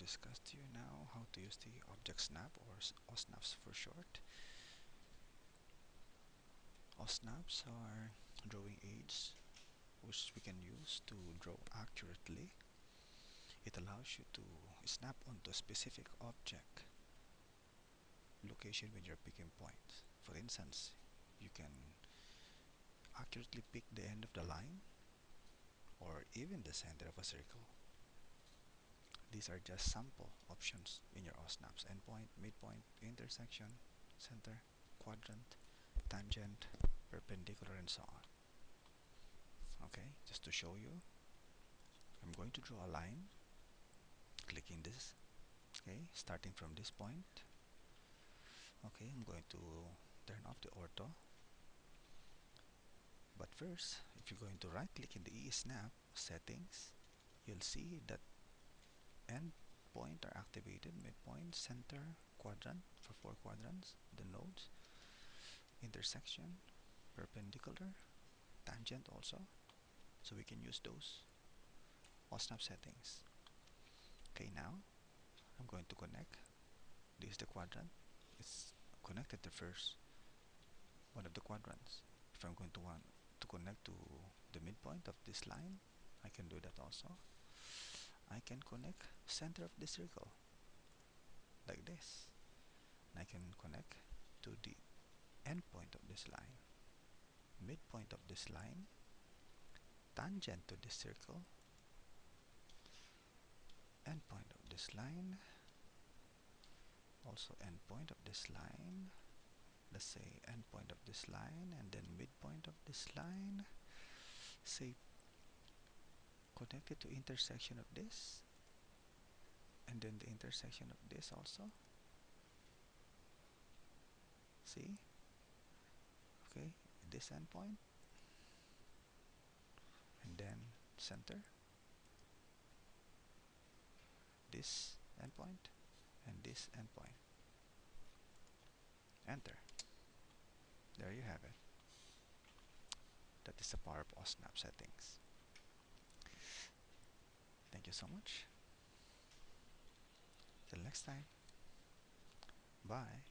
discuss to you now how to use the object snap or OSNAPs for short. OSNAPs are drawing aids which we can use to draw accurately. It allows you to snap onto a specific object location when you're picking points. For instance, you can accurately pick the end of the line or even the center of a circle. These are just sample options in your OSNAPs endpoint, midpoint, intersection, center, quadrant, tangent, perpendicular and so on. Okay, just to show you, I'm going to draw a line, clicking this, okay, starting from this point. Okay, I'm going to turn off the ortho. But first, if you're going to right click in the OSNAP settings, you'll see that end point are activated, midpoint, center, quadrant for four quadrants, the nodes, intersection, perpendicular, tangent also. So we can use those OSNAP settings. Okay, now I'm going to connect. This is the quadrant. It's connected to first one of the quadrants. If I'm going to want to connect to the midpoint of this line, I can do that also. I can connect center of the circle like this. And I can connect to the endpoint of this line midpoint of this line tangent to this circle endpoint of this line also endpoint of this line let's say endpoint of this line and then midpoint of this line say connected to intersection of this and then the intersection of this also. See? Okay this endpoint and then center. This endpoint and this endpoint. Enter. There you have it. That is the power of OSNAP settings Thank you so much. Till next time. Bye.